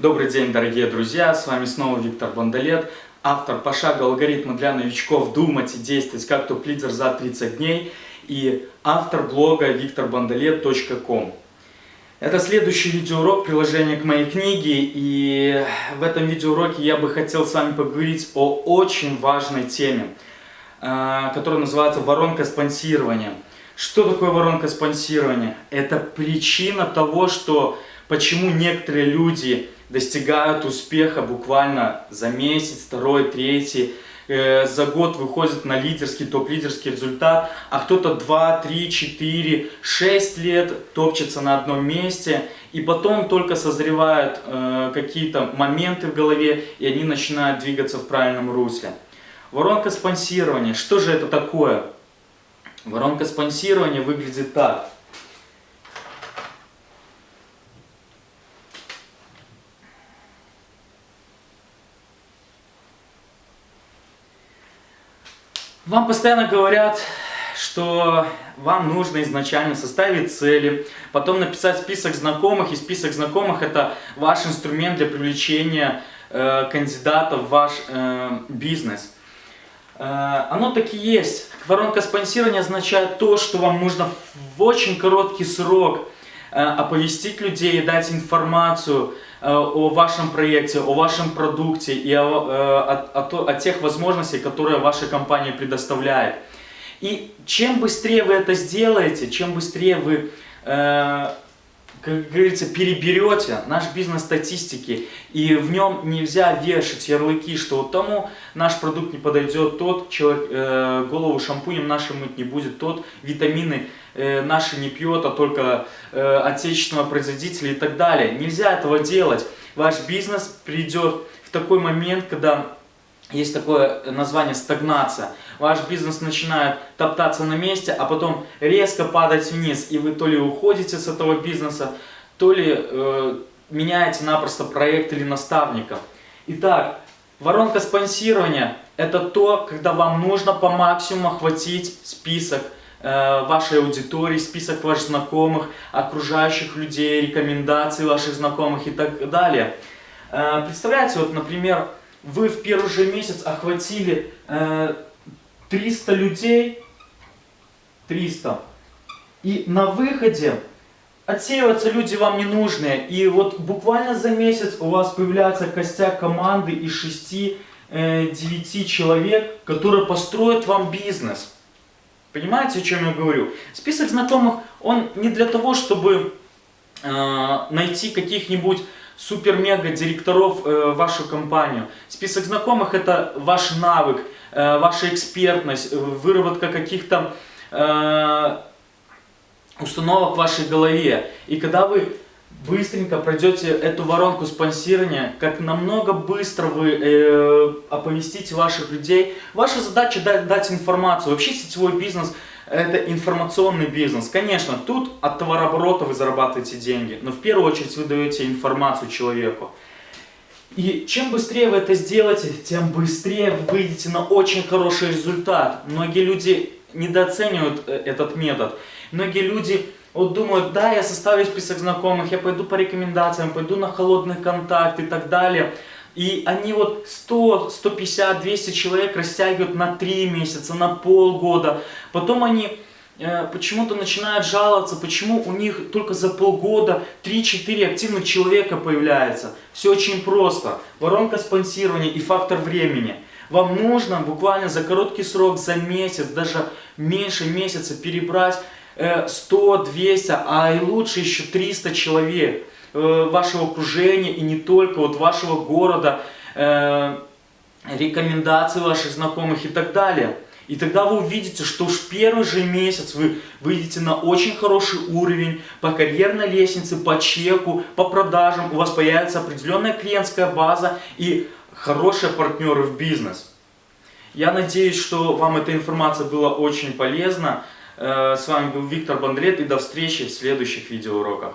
Добрый день, дорогие друзья, с вами снова Виктор Бондолет, автор пошага алгоритма для новичков «Думать и действовать как топ-лидер за 30 дней» и автор блога викторбондолет.ком. Это следующий видеоурок приложения к моей книге, и в этом видеоуроке я бы хотел с вами поговорить о очень важной теме, э, которая называется воронка спонсирования. Что такое воронка спонсирования? Это причина того, что почему некоторые люди достигают успеха буквально за месяц, второй, третий, э, за год выходят на лидерский, топ-лидерский результат, а кто-то 2, 3, 4, 6 лет топчется на одном месте, и потом только созревают э, какие-то моменты в голове, и они начинают двигаться в правильном русле. Воронка спонсирования. Что же это такое? Воронка спонсирования выглядит так. Вам постоянно говорят, что вам нужно изначально составить цели, потом написать список знакомых, и список знакомых это ваш инструмент для привлечения э, кандидатов в ваш э, бизнес. Э, оно так и есть. Воронка спонсирования означает то, что вам нужно в очень короткий срок оповестить людей и дать информацию, Э, о вашем проекте, о вашем продукте и о, о, о, о тех возможностях, которые ваша компания предоставляет. И чем быстрее вы это сделаете, чем быстрее вы, э, как говорится, переберете наш бизнес статистики, и в нем нельзя вешать ярлыки, что вот тому наш продукт не подойдет, тот человек э, голову шампунем нашим мыть не будет, тот витамины э, наши не пьет, а только э, отечественного производителя и так далее. Нельзя этого делать. Ваш бизнес придет в такой момент, когда есть такое название стагнация. Ваш бизнес начинает топтаться на месте, а потом резко падать вниз, и вы то ли уходите с этого бизнеса, то ли э, меняете напросто проект или наставника. Итак, воронка спонсирования – это то, когда вам нужно по максимуму охватить список Э, вашей аудитории, список ваших знакомых, окружающих людей, рекомендации ваших знакомых и так далее. Э, представляете, вот, например, вы в первый же месяц охватили 300 э, людей, 300, и на выходе отсеиваются люди вам не нужные, и вот буквально за месяц у вас появляется костяк команды из 6-9 человек, которые построят вам бизнес. Понимаете, о чем я говорю? Список знакомых, он не для того, чтобы э, найти каких-нибудь супер-мега-директоров э, вашу компанию. Список знакомых это ваш навык, э, ваша экспертность, выработка каких-то э, установок в вашей голове. И когда вы быстренько пройдете эту воронку спонсирования, как намного быстро вы э, оповестите ваших людей. Ваша задача дать, дать информацию. Вообще сетевой бизнес это информационный бизнес. Конечно, тут от товарооборота вы зарабатываете деньги, но в первую очередь вы даете информацию человеку. И чем быстрее вы это сделаете, тем быстрее вы выйдете на очень хороший результат. Многие люди недооценивают э, этот метод. Многие люди вот думают, да, я составлю список знакомых, я пойду по рекомендациям, пойду на холодный контакт и так далее. И они вот 100, 150, 200 человек растягивают на 3 месяца, на полгода. Потом они э, почему-то начинают жаловаться, почему у них только за полгода 3-4 активных человека появляется. Все очень просто. Воронка спонсирования и фактор времени. Вам нужно буквально за короткий срок, за месяц, даже меньше месяца перебрать 100, 200, а и лучше еще 300 человек э, вашего окружения и не только, вот вашего города, э, рекомендации ваших знакомых и так далее. И тогда вы увидите, что уж первый же месяц вы выйдете на очень хороший уровень по карьерной лестнице, по чеку, по продажам. У вас появится определенная клиентская база и хорошие партнеры в бизнес. Я надеюсь, что вам эта информация была очень полезна. Э, с вами был Виктор Бондрет и до встречи в следующих видеоуроках.